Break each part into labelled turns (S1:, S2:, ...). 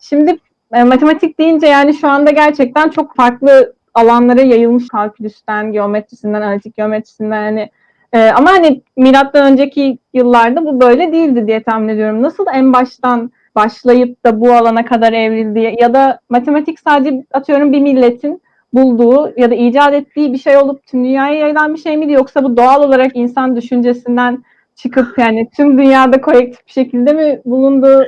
S1: Şimdi e, matematik deyince yani şu anda gerçekten çok farklı alanlara yayılmış kalkülüsten, geometrisinden, analitik geometrisinden hani e, ama hani milattan önceki yıllarda bu böyle değildi diye tahmin ediyorum. Nasıl en baştan başlayıp da bu alana kadar evrildi ya da matematik sadece atıyorum bir milletin bulduğu ya da icat ettiği bir şey olup tüm dünyaya yayılan bir şey miydi yoksa bu doğal olarak insan düşüncesinden çıkıp yani tüm dünyada kolektif bir şekilde mi bulundu?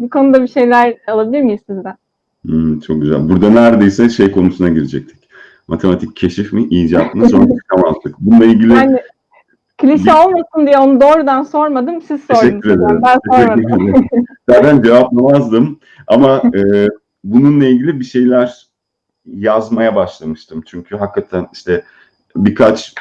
S1: Bu konuda bir şeyler alabilir miyiz sizden?
S2: Hmm, çok güzel. Burada neredeyse şey konusuna girecektik. Matematik keşif mi, icat mı? Sonra çıkamazdık. Bununla ilgili
S1: Yani klişe olmasın diye onu doğrudan sormadım. Siz sordunuz.
S2: teşekkür ederim.
S1: Ben sormadım.
S2: Zaten cevaplamazdım ama e, bununla ilgili bir şeyler yazmaya başlamıştım. Çünkü hakikaten işte birkaç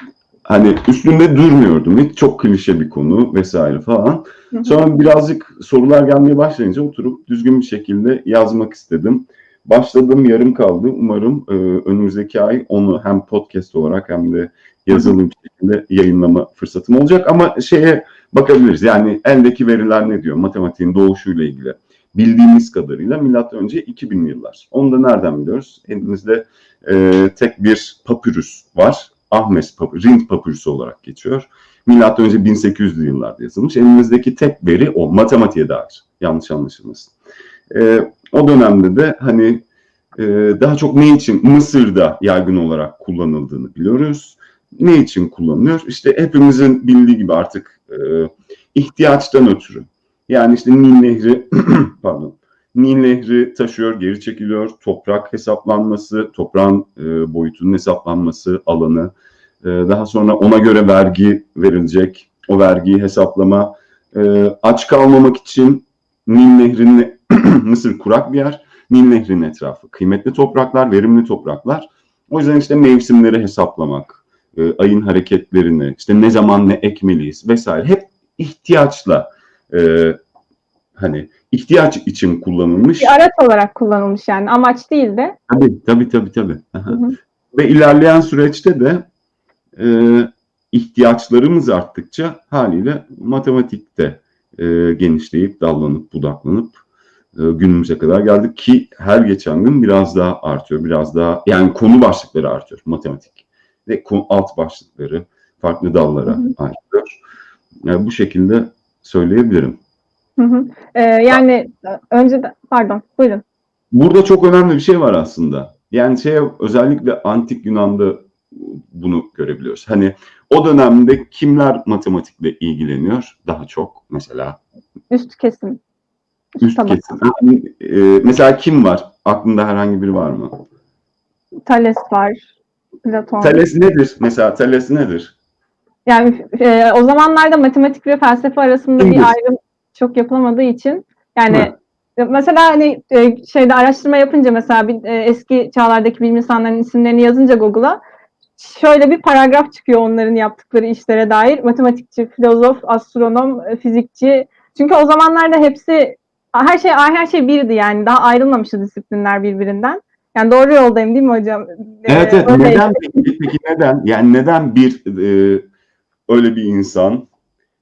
S2: hani üstünde durmuyordum. Hiç çok klişe bir konu vesaire falan. Sonra birazcık sorular gelmeye başlayınca oturup düzgün bir şekilde yazmak istedim. Başladım yarım kaldı. Umarım e, önümüzdeki ay onu hem podcast olarak hem de yazılı bir şekilde yayınlama fırsatım olacak. Ama şeye bakabiliriz. Yani eldeki veriler ne diyor? Matematiğin doğuşuyla ilgili. Bildiğimiz kadarıyla milattan önce 2000 yıllar. Onu da nereden biliyoruz? Elimizde e, tek bir papyrus var. Ahmes papyrus, Rind papyrüsü olarak geçiyor. Milattan önce 1800'lü yıllarda yazılmış. Elimizdeki tek veri o. Matematiğe dair. Yanlış anlaşılmasın. E, o dönemde de hani e, daha çok ne için Mısır'da yaygın olarak kullanıldığını biliyoruz. Ne için kullanılıyor? İşte hepimizin bildiği gibi artık e, ihtiyaçtan ötürü. Yani işte Nil Nehri, pardon, Nil Nehri taşıyor, geri çekiliyor. Toprak hesaplanması, toprağın e, boyutunun hesaplanması, alanı. E, daha sonra ona göre vergi verilecek. O vergiyi hesaplama. E, aç kalmamak için Nil Nehri'nin Mısır kurak bir yer. Nil Nehri'nin etrafı kıymetli topraklar, verimli topraklar. O yüzden işte mevsimleri hesaplamak, e, ayın hareketlerini, işte ne zaman ne ekmeliyiz vesaire hep ihtiyaçla e, hani ihtiyaç için kullanılmış.
S1: Bir araç olarak kullanılmış yani amaç değil de.
S2: Tabii tabii tabii. tabii.
S1: Hı hı.
S2: Ve ilerleyen süreçte de e, ihtiyaçlarımız arttıkça haliyle matematikte e, genişleyip dallanıp budaklanıp e, günümüze kadar geldik ki her geçen gün biraz daha artıyor. Biraz daha yani konu başlıkları artıyor matematik ve alt başlıkları farklı dallara artıyor. Yani bu şekilde söyleyebilirim.
S1: Hı hı. Ee, yani önce de, pardon buyurun.
S2: Burada çok önemli bir şey var aslında. Yani şey özellikle antik Yunan'da bunu görebiliyoruz. Hani o dönemde kimler matematikle ilgileniyor daha çok mesela
S1: Üst kesim.
S2: üst
S1: Tamam.
S2: kesim. E, mesela kim var? Aklında herhangi biri var mı?
S1: Thales var. Platon.
S2: Thales nedir? Mesela Thales nedir?
S1: Yani e, o zamanlarda matematik ve felsefe arasında
S2: Kimdir?
S1: bir ayrım çok yapılamadığı için yani
S2: Hı.
S1: mesela hani e, şeyde araştırma yapınca mesela bir, e, eski çağlardaki bilim insanlarının isimlerini yazınca Google'a şöyle bir paragraf çıkıyor onların yaptıkları işlere dair. Matematikçi, filozof, astronom, e, fizikçi. Çünkü o zamanlarda hepsi her şey her şey birdi yani. Daha ayrılmamıştı disiplinler birbirinden. Yani doğru yoldayım değil mi hocam? E,
S2: Evet evet.
S1: öyle-
S2: Neden peki? Peki neden? Yani neden bir e, öyle bir insan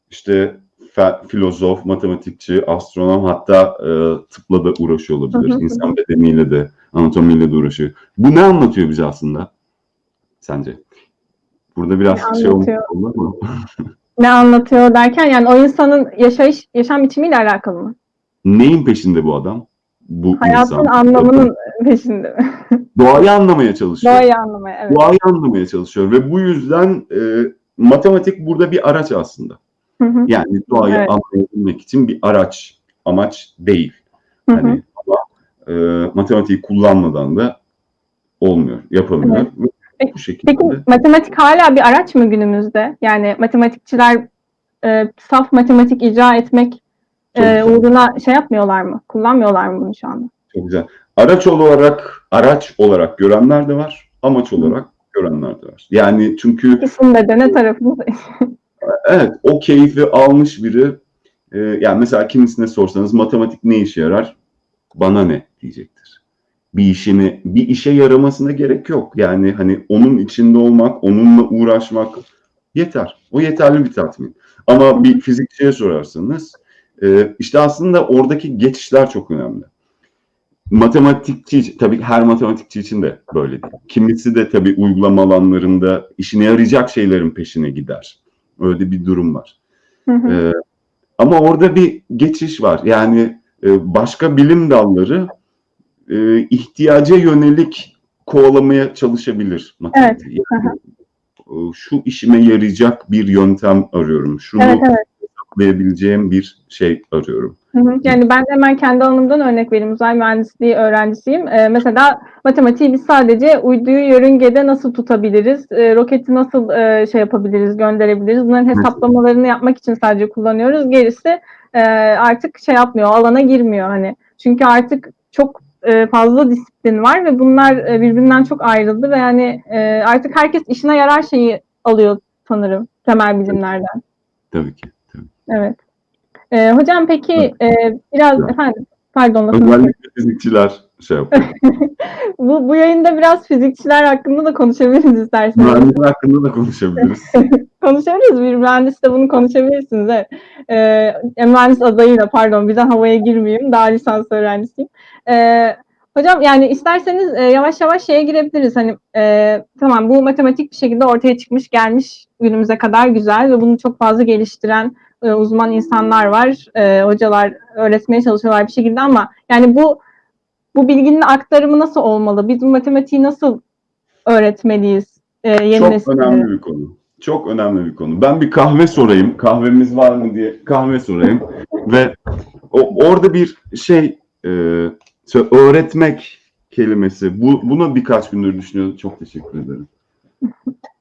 S2: işte fe- filozof, matematikçi, astronom hatta e, tıpla da uğraşıyor olabilir. İnsan bedeniyle de, anatomiyle de uğraşıyor. Bu ne anlatıyor bize aslında? Sence? Burada biraz
S1: Ne
S2: şey
S1: anlatıyor?
S2: mu?
S1: Ne anlatıyor derken yani o insanın yaşayış, yaşam biçimiyle alakalı mı?
S2: Neyin peşinde bu adam? Bu
S1: Hayatın
S2: insan.
S1: anlamının peşinde mi?
S2: Doğayı anlamaya çalışıyor.
S1: Doğayı anlamaya, evet.
S2: Doğayı anlamaya çalışıyor ve bu yüzden e, matematik burada bir araç aslında.
S1: Hı hı,
S2: Yani doğayı
S1: Evet.
S2: anlayabilmek için bir araç, amaç değil.
S1: hı hı.
S2: Hani ama e, matematiği kullanmadan da olmuyor, yapamıyor.
S1: Evet. Peki-
S2: Bu şekilde.
S1: Peki matematik hala bir araç mı günümüzde? Yani matematikçiler e, saf matematik icra etmek
S2: Çok
S1: e,
S2: güzel.
S1: uğruna şey yapmıyorlar mı? Kullanmıyorlar mı bunu şu anda?
S2: Çok güzel. Araç olarak araç olarak görenler de var, amaç olarak görenler de var. Yani çünkü
S1: İkisinde de ne tarafınız?
S2: evet o keyfi almış biri e, yani mesela kimisine sorsanız matematik ne işe yarar? Bana ne diyecektir. Bir işini bir işe yaramasına gerek yok. Yani hani onun içinde olmak, onunla uğraşmak yeter. O yeterli bir tatmin. Ama bir fizikçiye sorarsanız e, işte aslında oradaki geçişler çok önemli. matematikçi tabii her matematikçi için de böyle değil. Kimisi de tabii uygulama alanlarında işine yarayacak şeylerin peşine gider. Öyle bir durum var.
S1: Hı hı.
S2: Ee, ama orada bir geçiş var. Yani e, başka bilim dalları e, ihtiyaca yönelik kovalamaya çalışabilir matematik. Yani, şu işime yarayacak bir yöntem arıyorum. Şunu
S1: Evet evet.
S2: hesaplayabileceğim bir şey arıyorum.
S1: Yani ben hemen kendi alanımdan örnek vereyim. Uzay mühendisliği öğrencisiyim. Ee, mesela matematiği biz sadece uyduyu yörüngede nasıl tutabiliriz, e, roketi nasıl e, şey yapabiliriz, gönderebiliriz. Bunların hesaplamalarını yapmak için sadece kullanıyoruz. Gerisi e, artık şey yapmıyor, alana girmiyor hani. Çünkü artık çok e, fazla disiplin var ve bunlar e, birbirinden çok ayrıldı ve yani e, artık herkes işine yarar şeyi alıyor sanırım temel bilimlerden.
S2: Tabii ki. Tabii.
S1: Evet. Ee, hocam peki e, biraz efendim pardon
S2: Özellikle fizikçiler şey yapıyor.
S1: bu, bu yayında biraz fizikçiler hakkında da konuşabiliriz isterseniz.
S2: Mühendisler hakkında da konuşabiliriz.
S1: Konuşabiliriz. Bir mühendis de bunu konuşabilirsiniz. Evet. Ee, mühendis adayıyla pardon birden havaya girmeyeyim. Daha lisans öğrencisiyim. Ee, hocam yani isterseniz e, yavaş yavaş şeye girebiliriz. Hani e, tamam bu matematik bir şekilde ortaya çıkmış gelmiş günümüze kadar güzel ve bunu çok fazla geliştiren e, uzman insanlar var. E, hocalar öğretmeye çalışıyorlar bir şekilde ama yani bu bu bilginin aktarımı nasıl olmalı? Biz bu matematiği nasıl öğretmeliyiz? E, yeni
S2: Çok
S1: nesillere?
S2: önemli bir konu. Çok önemli bir konu. Ben bir kahve sorayım. Kahvemiz var mı diye kahve sorayım. Ve o, orada bir şey e, öğretmek kelimesi. Bu, buna birkaç gündür düşünüyorum. Çok teşekkür ederim.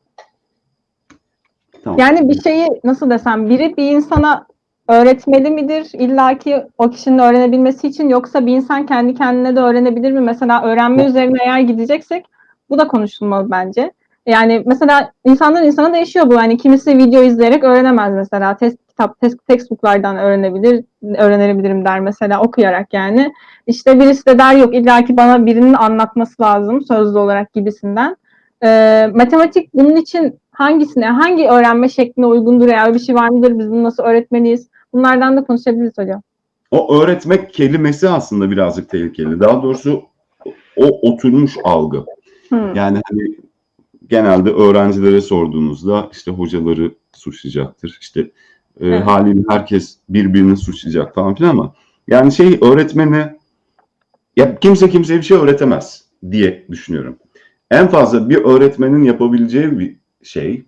S2: Tamam.
S1: Yani bir şeyi nasıl desem biri bir insana öğretmeli midir? İlla ki o kişinin öğrenebilmesi için yoksa bir insan kendi kendine de öğrenebilir mi? Mesela öğrenme üzerine eğer gideceksek bu da konuşulmalı bence. Yani mesela insandan insana değişiyor bu. Yani kimisi video izleyerek öğrenemez mesela. Test kitap, test, textbooklardan öğrenebilir, öğrenebilirim der mesela okuyarak yani. İşte birisi de der yok illa ki bana birinin anlatması lazım sözlü olarak gibisinden. Ee, matematik bunun için hangisine, hangi öğrenme şekline uygundur ya öyle bir şey var mıdır? Biz bunu nasıl öğretmeliyiz? Bunlardan da konuşabiliriz hocam.
S2: O öğretmek kelimesi aslında birazcık tehlikeli. Daha doğrusu o oturmuş algı.
S1: Hmm.
S2: Yani hani genelde öğrencilere sorduğunuzda işte hocaları suçlayacaktır. İşte e,
S1: Evet.
S2: haliyle herkes birbirini suçlayacak falan filan ama yani şey öğretmeni ya kimse kimseye bir şey öğretemez diye düşünüyorum. En fazla bir öğretmenin yapabileceği bir şey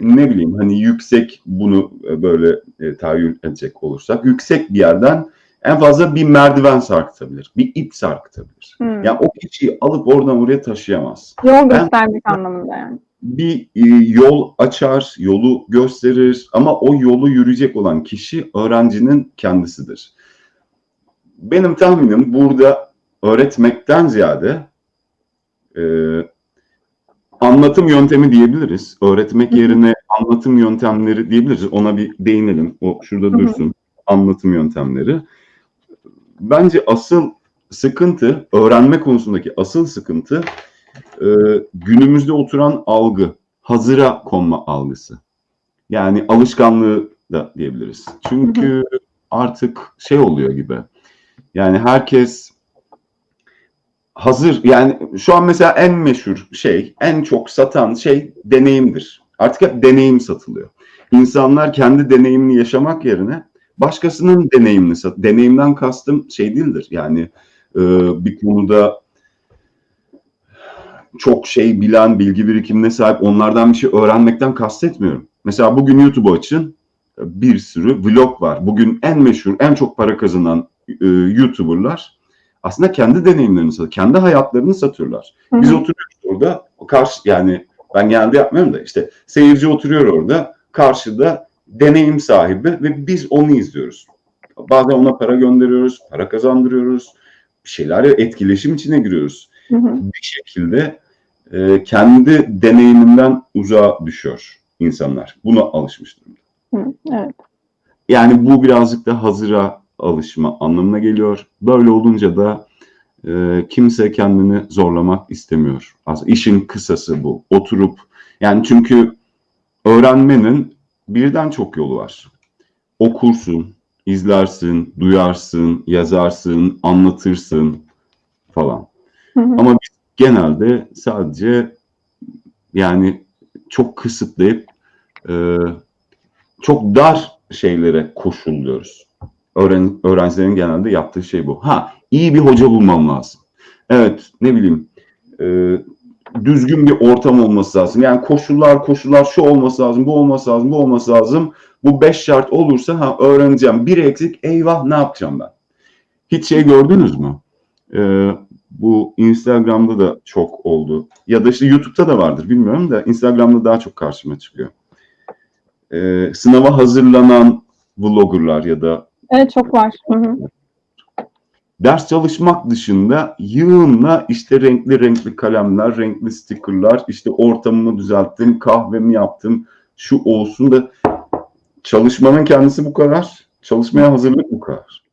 S2: ne bileyim hani yüksek bunu e, böyle e, tahayyül edecek olursak yüksek bir yerden en fazla bir merdiven sarkıtabilir. Bir ip sarkıtabilir.
S1: Hmm.
S2: Yani o kişiyi alıp oradan oraya taşıyamaz
S1: Yol göstermek anlamında yani.
S2: bir e, yol açar, yolu gösterir ama o yolu yürüyecek olan kişi öğrencinin kendisidir. Benim tahminim burada öğretmekten ziyade e, anlatım yöntemi diyebiliriz. Öğretmek
S1: Hı hı.
S2: yerine anlatım yöntemleri diyebiliriz. Ona bir değinelim. O şurada
S1: Hı hı.
S2: dursun. Anlatım yöntemleri. Bence asıl sıkıntı, öğrenme konusundaki asıl sıkıntı e, günümüzde oturan algı, hazıra konma algısı. Yani alışkanlığı da diyebiliriz. Çünkü artık şey oluyor gibi. Yani herkes hazır yani şu an mesela en meşhur şey, en çok satan şey deneyimdir. Artık hep deneyim satılıyor. İnsanlar kendi deneyimini yaşamak yerine başkasının deneyimini sat. Deneyimden kastım şey değildir. Yani e, bir konuda çok şey bilen, bilgi birikimine sahip onlardan bir şey öğrenmekten kastetmiyorum. Mesela bugün YouTube'u açın bir sürü vlog var. Bugün en meşhur, en çok para kazanan e, YouTuber'lar aslında kendi deneyimlerini satıyor, kendi hayatlarını satıyorlar.
S1: Hı
S2: Biz
S1: hı.
S2: oturuyoruz orada, karşı yani ben genelde yapmıyorum da işte seyirci oturuyor orada, karşıda deneyim sahibi ve biz onu izliyoruz. Bazen ona para gönderiyoruz, para kazandırıyoruz, bir şeyler etkileşim içine giriyoruz
S1: Hı hı.
S2: bir şekilde e, kendi deneyiminden uzağa düşüyor insanlar. Buna alışmış durumda.
S1: Hı. Evet.
S2: Yani bu birazcık da hazıra alışma anlamına geliyor. Böyle olunca da e, kimse kendini zorlamak istemiyor. Aslında işin kısası bu. Oturup yani çünkü öğrenmenin birden çok yolu var. Okursun, izlersin, duyarsın, yazarsın, anlatırsın falan.
S1: Hı hı.
S2: Ama biz genelde sadece yani çok kısıtlayıp e, çok dar şeylere koşulluyoruz. Öğren, öğrencilerin genelde yaptığı şey bu. Ha iyi bir hoca bulmam lazım. Evet ne bileyim e, düzgün bir ortam olması lazım. Yani koşullar koşullar şu olması lazım, bu olması lazım, bu olması lazım. Bu beş şart olursa ha öğreneceğim. Bir eksik eyvah ne yapacağım ben? Hiç şey gördünüz mü? Ee, bu Instagram'da da çok oldu. Ya da işte YouTube'da da vardır bilmiyorum da Instagram'da daha çok karşıma çıkıyor. Ee, sınava hazırlanan vloggerlar ya da
S1: Evet çok var. Hı hı.
S2: ders çalışmak dışında yığınla işte renkli renkli kalemler, renkli stickerlar, işte ortamımı düzelttim, kahvemi yaptım, şu olsun da çalışmanın kendisi bu kadar. Çalışmaya hazırlık bu kadar.